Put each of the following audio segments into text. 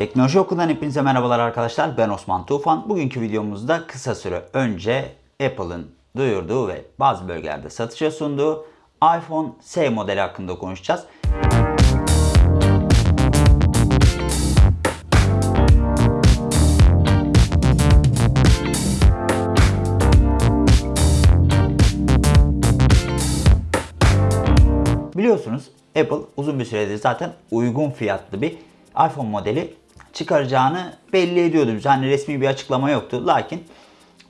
Teknoloji Okulu'ndan hepinize merhabalar arkadaşlar. Ben Osman Tufan. Bugünkü videomuzda kısa süre önce Apple'ın duyurduğu ve bazı bölgelerde satışa sunduğu iPhone S modeli hakkında konuşacağız. Biliyorsunuz Apple uzun bir süredir zaten uygun fiyatlı bir iPhone modeli çıkaracağını belli ediyordu. Yani resmi bir açıklama yoktu. Lakin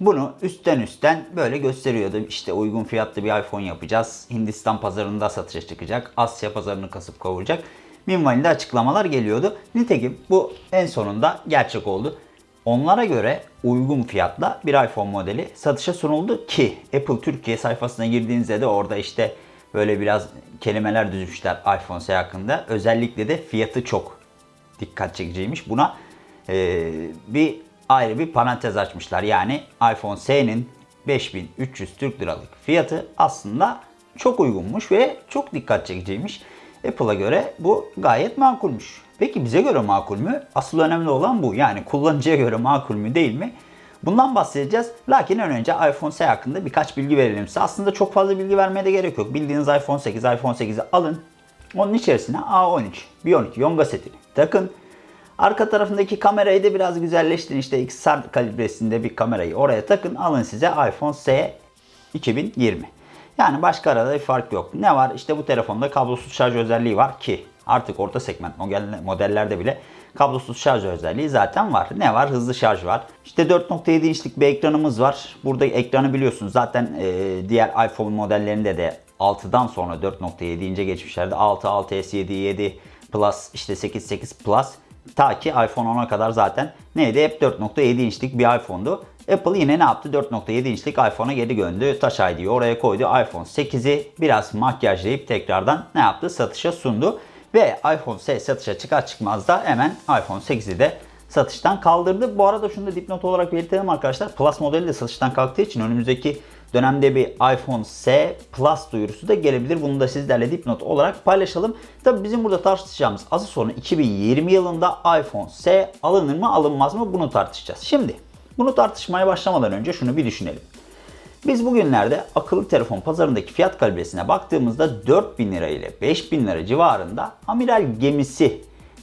bunu üstten üstten böyle gösteriyordu. İşte uygun fiyatlı bir iPhone yapacağız. Hindistan pazarında satışa çıkacak. Asya pazarını kasıp kavuracak. Minvalinde açıklamalar geliyordu. Nitekim bu en sonunda gerçek oldu. Onlara göre uygun fiyatla bir iPhone modeli satışa sunuldu ki Apple Türkiye sayfasına girdiğinizde de orada işte böyle biraz kelimeler düzmüşler iPhone S hakkında. Özellikle de fiyatı çok dikkat çekiciymiş. Buna e, bir ayrı bir parantez açmışlar. Yani iPhone S'nin 5300 Türk liralık fiyatı aslında çok uygunmuş ve çok dikkat çekiciymiş. Apple'a göre bu gayet makulmüş. Peki bize göre makul mü? Asıl önemli olan bu. Yani kullanıcıya göre makul mü değil mi? Bundan bahsedeceğiz. Lakin ön önce iPhone S hakkında birkaç bilgi verelim size. Aslında çok fazla bilgi vermeye de gerek yok. Bildiğiniz iPhone 8, iPhone 8'i alın. Onun içerisine A13, B12 yonga setini takın. Arka tarafındaki kamerayı da biraz güzelleştirin. İşte XR kalibresinde bir kamerayı oraya takın. Alın size iPhone S 2020. Yani başka arada bir fark yok. Ne var? İşte bu telefonda kablosuz şarj özelliği var ki artık orta segment modellerde bile kablosuz şarj özelliği zaten var. Ne var? Hızlı şarj var. İşte 4.7 inçlik bir ekranımız var. Burada ekranı biliyorsunuz zaten diğer iPhone modellerinde de 6'dan sonra 4.7 ince geçmişlerde 6, 6s, 7, 7 Plus, işte 8, 8 Plus ta ki iPhone 10'a kadar zaten neydi? Hep 4.7 inçlik bir iPhone'du. Apple yine ne yaptı? 4.7 inçlik iPhone'a geri döndü. Touch ID'yi oraya koydu. iPhone 8'i biraz makyajlayıp tekrardan ne yaptı? Satışa sundu. Ve iPhone 8 satışa çıkar çıkmaz da hemen iPhone 8'i de satıştan kaldırdı. Bu arada şunu da dipnot olarak belirtelim arkadaşlar. Plus modeli de satıştan kalktığı için önümüzdeki dönemde bir iPhone S Plus duyurusu da gelebilir. Bunu da sizlerle dipnot olarak paylaşalım. Tabi bizim burada tartışacağımız asıl sorun 2020 yılında iPhone S alınır mı alınmaz mı bunu tartışacağız. Şimdi bunu tartışmaya başlamadan önce şunu bir düşünelim. Biz bugünlerde akıllı telefon pazarındaki fiyat kalibresine baktığımızda 4000 lira ile 5000 lira civarında amiral gemisi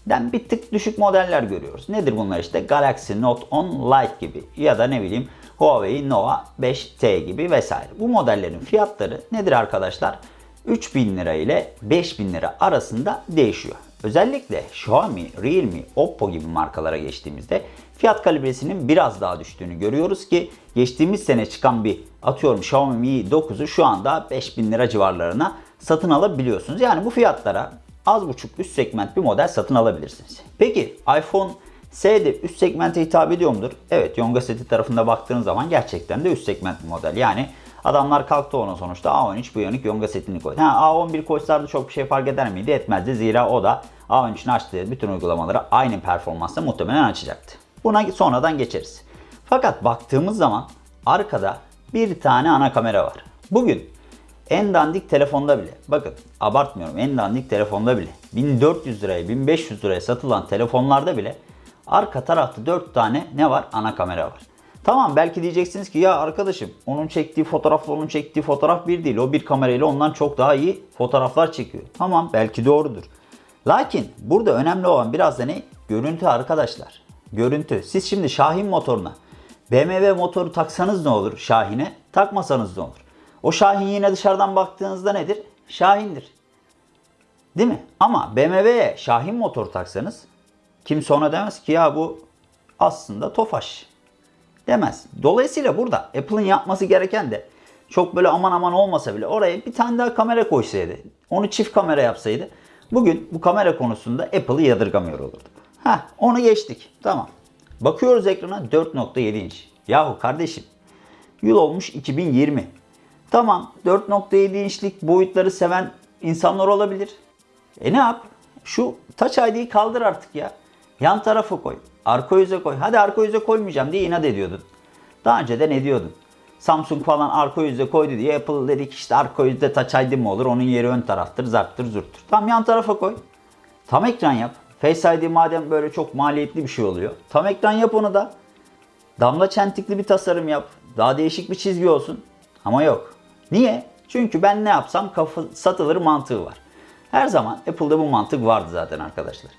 den bir tık düşük modeller görüyoruz. Nedir bunlar işte? Galaxy Note 10 Lite gibi ya da ne bileyim Huawei Nova 5T gibi vesaire. Bu modellerin fiyatları nedir arkadaşlar? 3000 lira ile 5000 lira arasında değişiyor. Özellikle Xiaomi, Realme, Oppo gibi markalara geçtiğimizde fiyat kalibresinin biraz daha düştüğünü görüyoruz ki geçtiğimiz sene çıkan bir atıyorum Xiaomi Mi 9'u şu anda 5000 lira civarlarına satın alabiliyorsunuz. Yani bu fiyatlara az buçuk üst segment bir model satın alabilirsiniz. Peki iPhone S'de üst segmente hitap ediyor mudur? Evet Yonga seti tarafında baktığınız zaman gerçekten de üst segment bir model. Yani adamlar kalktı ona sonuçta A13 Bionic Yonga setini koydu. Ha, A11 koysalardı çok bir şey fark eder miydi? Etmezdi. Zira o da A13'ün açtığı bütün uygulamaları aynı performansla muhtemelen açacaktı. Buna sonradan geçeriz. Fakat baktığımız zaman arkada bir tane ana kamera var. Bugün en dandik telefonda bile, bakın abartmıyorum en dandik telefonda bile 1400 liraya 1500 liraya satılan telefonlarda bile arka tarafta 4 tane ne var? Ana kamera var. Tamam belki diyeceksiniz ki ya arkadaşım onun çektiği fotoğrafla onun çektiği fotoğraf bir değil. O bir kamerayla ondan çok daha iyi fotoğraflar çekiyor. Tamam belki doğrudur. Lakin burada önemli olan biraz da ne? Görüntü arkadaşlar. Görüntü. Siz şimdi Şahin motoruna BMW motoru taksanız ne olur Şahin'e? Takmasanız ne olur? O Şahin yine dışarıdan baktığınızda nedir? Şahin'dir. Değil mi? Ama BMW'ye Şahin motor taksanız kimse ona demez ki ya bu aslında Tofaş demez. Dolayısıyla burada Apple'ın yapması gereken de çok böyle aman aman olmasa bile oraya bir tane daha kamera koysaydı. Onu çift kamera yapsaydı. Bugün bu kamera konusunda Apple'ı yadırgamıyor olurdu. Ha, onu geçtik. Tamam. Bakıyoruz ekrana 4.7 inç. Yahu kardeşim yıl olmuş 2020. Tamam 4.7 inçlik boyutları seven insanlar olabilir. E ne yap? Şu Touch ID'yi kaldır artık ya. Yan tarafa koy. Arka yüze koy. Hadi arka yüze koymayacağım diye inat ediyordun. Daha önce de ne diyordun? Samsung falan arka yüze koydu diye Apple dedik işte arka yüzde Touch ID mi olur? Onun yeri ön taraftır, zarttır, zurttur. Tam yan tarafa koy. Tam ekran yap. Face ID madem böyle çok maliyetli bir şey oluyor. Tam ekran yap onu da. Damla çentikli bir tasarım yap. Daha değişik bir çizgi olsun. Ama yok. Niye? Çünkü ben ne yapsam kafa satılır mantığı var. Her zaman Apple'da bu mantık vardı zaten arkadaşlar.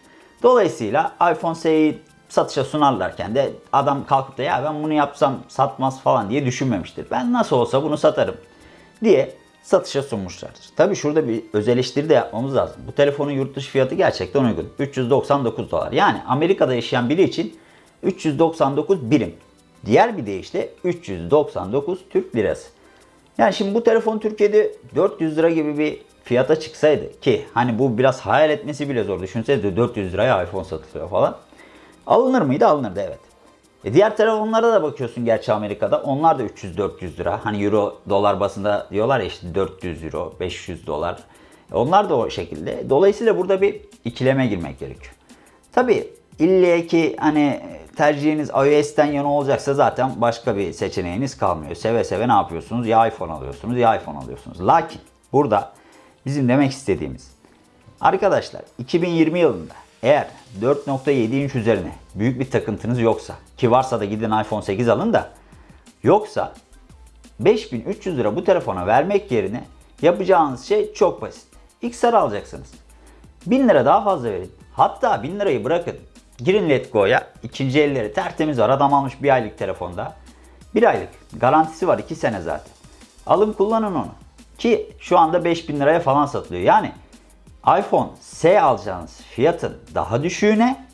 Dolayısıyla iPhone SE'yi satışa sunarlarken de adam kalkıp da ya ben bunu yapsam satmaz falan diye düşünmemiştir. Ben nasıl olsa bunu satarım diye satışa sunmuşlardır. Tabi şurada bir öz de yapmamız lazım. Bu telefonun yurt dışı fiyatı gerçekten uygun. 399 dolar. Yani Amerika'da yaşayan biri için 399 birim. Diğer bir deyişle 399 Türk lirası. Yani şimdi bu telefon Türkiye'de 400 lira gibi bir fiyata çıksaydı ki hani bu biraz hayal etmesi bile zor. Düşünsenize 400 liraya iPhone satılıyor falan. Alınır mıydı? Alınırdı evet. E diğer telefonlara da bakıyorsun gerçi Amerika'da. Onlar da 300-400 lira. Hani euro dolar basında diyorlar ya işte 400 euro, 500 dolar. E onlar da o şekilde. Dolayısıyla burada bir ikileme girmek gerekiyor. Tabi ille ki hani tercihiniz iOS'ten yana olacaksa zaten başka bir seçeneğiniz kalmıyor. Seve seve ne yapıyorsunuz? Ya iPhone alıyorsunuz ya iPhone alıyorsunuz. Lakin burada bizim demek istediğimiz arkadaşlar 2020 yılında eğer 4.7 inç üzerine büyük bir takıntınız yoksa ki varsa da gidin iPhone 8 alın da yoksa 5300 lira bu telefona vermek yerine yapacağınız şey çok basit. XR alacaksınız. 1000 lira daha fazla verin. Hatta 1000 lirayı bırakın. Girin Letgo'ya. ikinci elleri tertemiz var. Adam almış bir aylık telefonda. Bir aylık. Garantisi var 2 sene zaten. Alın kullanın onu. Ki şu anda 5000 liraya falan satılıyor. Yani iPhone S alacağınız fiyatın daha düşüğüne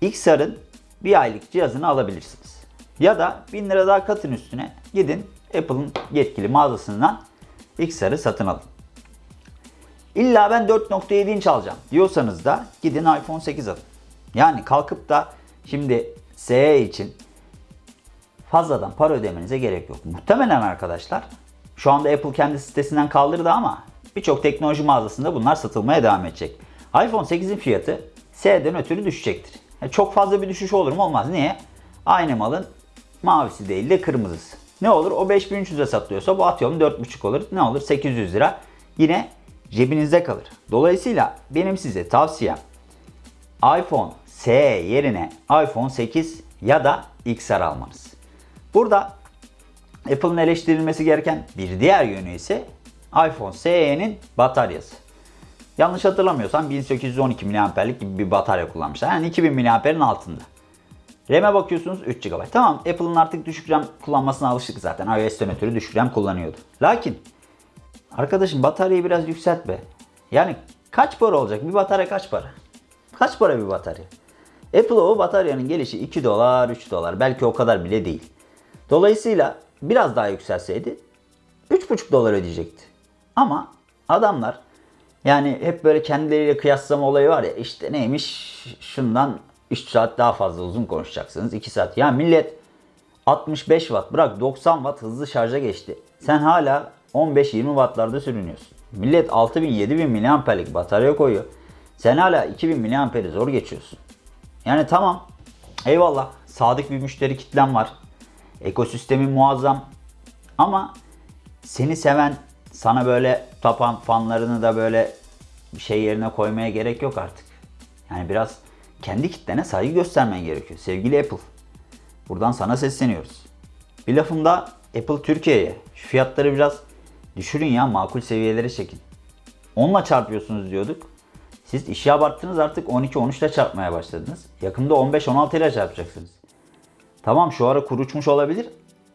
XR'ın bir aylık cihazını alabilirsiniz. Ya da 1000 lira daha katın üstüne gidin Apple'ın yetkili mağazasından XR'ı satın alın. İlla ben 4.7 inç alacağım diyorsanız da gidin iPhone 8 alın. Yani kalkıp da şimdi SE için fazladan para ödemenize gerek yok. Muhtemelen arkadaşlar şu anda Apple kendi sitesinden kaldırdı ama birçok teknoloji mağazasında bunlar satılmaya devam edecek. iPhone 8'in fiyatı S'den ötürü düşecektir. Yani çok fazla bir düşüş olur mu? Olmaz. Niye? Aynı malın mavisi değil de kırmızısı. Ne olur? O 5300'e satılıyorsa bu atıyorum 4.5 olur. Ne olur? 800 lira. Yine cebinizde kalır. Dolayısıyla benim size tavsiyem iPhone SE yerine iPhone 8 ya da XR almanız. Burada Apple'ın eleştirilmesi gereken bir diğer yönü ise iPhone SE'nin bataryası. Yanlış hatırlamıyorsam 1812 mAh'lik gibi bir batarya kullanmışlar. Yani 2000 mAh'in altında. RAM'e bakıyorsunuz 3 GB. Tamam Apple'ın artık düşük RAM kullanmasına alıştık zaten. iOS'ten ötürü düşük RAM kullanıyordu. Lakin arkadaşım bataryayı biraz yükselt be. Yani kaç para olacak? Bir batarya kaç para? Kaç para bir batarya? Apple o bataryanın gelişi 2 dolar, 3 dolar. Belki o kadar bile değil. Dolayısıyla biraz daha yükselseydi 3,5 dolar ödeyecekti. Ama adamlar yani hep böyle kendileriyle kıyaslama olayı var ya işte neymiş şundan 3 saat daha fazla uzun konuşacaksınız 2 saat. Ya millet 65 watt bırak 90 watt hızlı şarja geçti. Sen hala 15-20 wattlarda sürünüyorsun. Millet 6000-7000 mAh'lik batarya koyuyor. Sen hala 2000 mAh'i zor geçiyorsun. Yani tamam eyvallah sadık bir müşteri kitlen var. Ekosistemin muazzam. Ama seni seven, sana böyle tapan fanlarını da böyle bir şey yerine koymaya gerek yok artık. Yani biraz kendi kitlene saygı göstermen gerekiyor. Sevgili Apple. Buradan sana sesleniyoruz. Bir lafımda Apple Türkiye'ye şu fiyatları biraz düşürün ya makul seviyelere çekin. Onunla çarpıyorsunuz diyorduk. Siz işi abarttınız artık 12-13 ile çarpmaya başladınız. Yakında 15-16 ile çarpacaksınız. Tamam şu ara kur uçmuş olabilir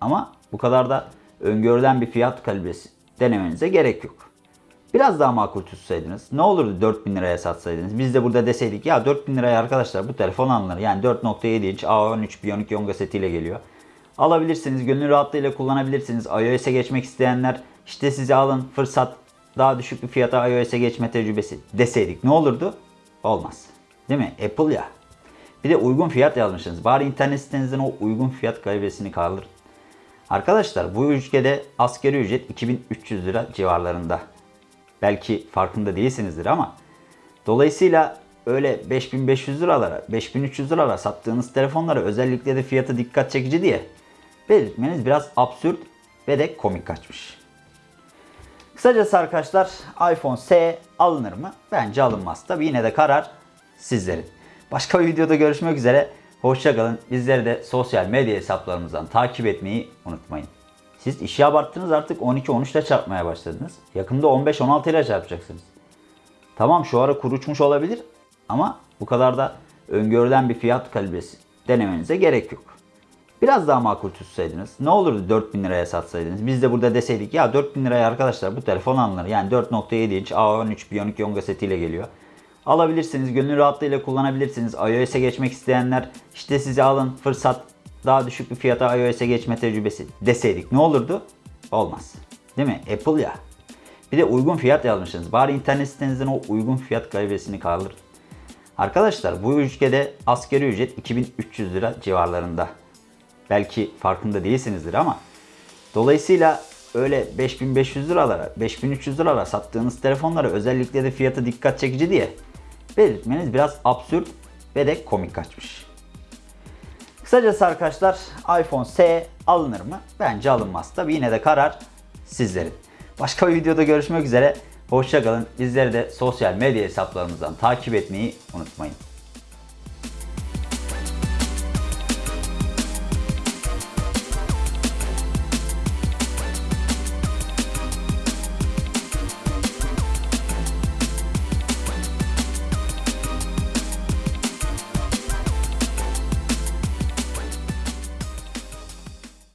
ama bu kadar da öngörülen bir fiyat kalibresi denemenize gerek yok. Biraz daha makul tutsaydınız ne olurdu 4000 liraya satsaydınız. Biz de burada deseydik ya 4000 liraya arkadaşlar bu telefon alınır. Yani 4.7 inç A13 Bionic Yonga setiyle geliyor. Alabilirsiniz, gönül rahatlığıyla kullanabilirsiniz. iOS'e geçmek isteyenler işte size alın fırsat daha düşük bir fiyata iOS'e geçme tecrübesi deseydik ne olurdu? Olmaz. Değil mi? Apple ya. Bir de uygun fiyat yazmışsınız. Bari internet sitenizden o uygun fiyat kalibresini kaldırın. Arkadaşlar bu ülkede asgari ücret 2300 lira civarlarında. Belki farkında değilsinizdir ama dolayısıyla öyle 5500 liralara, 5300 liralara sattığınız telefonlara özellikle de fiyatı dikkat çekici diye belirtmeniz biraz absürt ve de komik kaçmış. Kısacası arkadaşlar iPhone S alınır mı? Bence alınmaz. Tabi yine de karar sizlerin. Başka bir videoda görüşmek üzere. Hoşçakalın. Bizleri de sosyal medya hesaplarımızdan takip etmeyi unutmayın. Siz işi abarttınız artık 12-13 ile çarpmaya başladınız. Yakında 15-16 ile çarpacaksınız. Tamam şu ara kur uçmuş olabilir ama bu kadar da öngörülen bir fiyat kalibresi denemenize gerek yok. Biraz daha makul tutsaydınız ne olurdu 4000 liraya satsaydınız. Biz de burada deseydik ya 4000 liraya arkadaşlar bu telefon alınır. Yani 4.7 inç A13 Bionic Yonga setiyle geliyor. Alabilirsiniz, gönül rahatlığıyla kullanabilirsiniz. iOS'e geçmek isteyenler işte size alın fırsat daha düşük bir fiyata iOS'e geçme tecrübesi deseydik ne olurdu? Olmaz. Değil mi? Apple ya. Bir de uygun fiyat yazmışsınız. Bari internet sitenizden o uygun fiyat kalibresini kaldırın. Arkadaşlar bu ülkede asgari ücret 2300 lira civarlarında. Belki farkında değilsinizdir ama dolayısıyla öyle 5500 liralara, 5300 liralara sattığınız telefonlara özellikle de fiyatı dikkat çekici diye belirtmeniz biraz absürt ve de komik kaçmış. Kısacası arkadaşlar iPhone S alınır mı? Bence alınmaz. Tabi yine de karar sizlerin. Başka bir videoda görüşmek üzere. Hoşçakalın. Bizleri de sosyal medya hesaplarımızdan takip etmeyi unutmayın.